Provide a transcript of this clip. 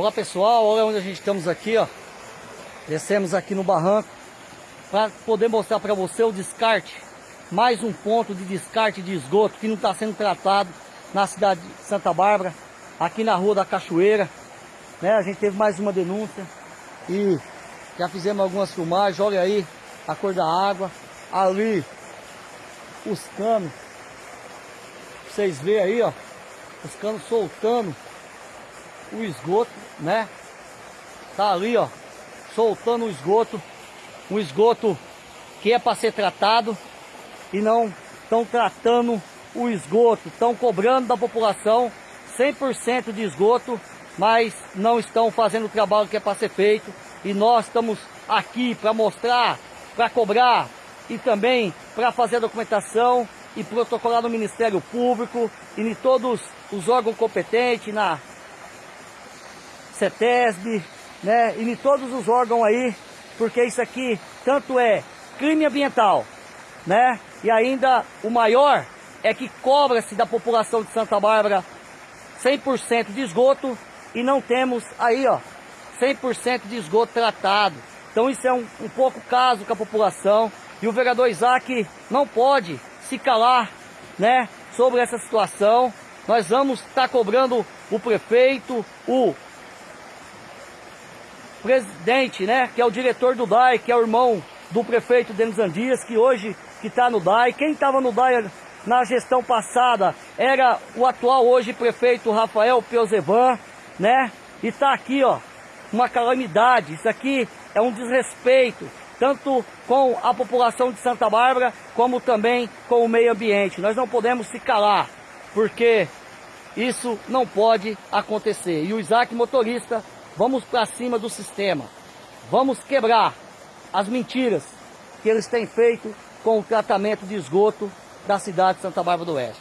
Olá pessoal, olha onde a gente estamos aqui, ó. Descemos aqui no barranco para poder mostrar para você o descarte. Mais um ponto de descarte de esgoto que não está sendo tratado na cidade de Santa Bárbara, aqui na rua da Cachoeira. Né? A gente teve mais uma denúncia e já fizemos algumas filmagens. Olha aí a cor da água. Ali os canos. Vocês veem aí, ó. Os canos soltando o esgoto, né? Tá ali, ó, soltando o esgoto, um esgoto que é para ser tratado e não estão tratando o esgoto, estão cobrando da população 100% de esgoto, mas não estão fazendo o trabalho que é para ser feito. E nós estamos aqui para mostrar, para cobrar e também para fazer a documentação e protocolar no Ministério Público e em todos os órgãos competentes, na CETESB, né, e em todos os órgãos aí, porque isso aqui tanto é crime ambiental, né, e ainda o maior é que cobra-se da população de Santa Bárbara 100% de esgoto e não temos aí, ó, 100% de esgoto tratado. Então isso é um, um pouco caso com a população e o vereador Isaac não pode se calar, né, sobre essa situação. Nós vamos estar cobrando o prefeito, o presidente, né, que é o diretor do DAI, que é o irmão do prefeito Denis Andias, que hoje que está no DAI. Quem estava no DAI na gestão passada era o atual hoje prefeito Rafael Peuzevan, né? E está aqui, ó, uma calamidade. Isso aqui é um desrespeito, tanto com a população de Santa Bárbara, como também com o meio ambiente. Nós não podemos se calar, porque isso não pode acontecer. E o Isaac motorista Vamos para cima do sistema. Vamos quebrar as mentiras que eles têm feito com o tratamento de esgoto da cidade de Santa Bárbara do Oeste.